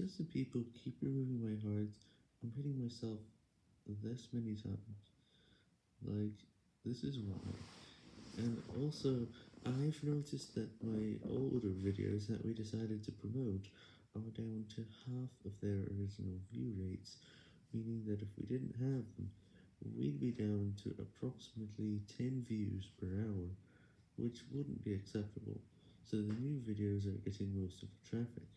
because the people keep removing my hearts, I'm hitting myself this many times. Like, this is why. And also, I've noticed that my older videos that we decided to promote are down to half of their original view rates, meaning that if we didn't have them, we'd be down to approximately 10 views per hour, which wouldn't be acceptable, so the new videos are getting most of the traffic.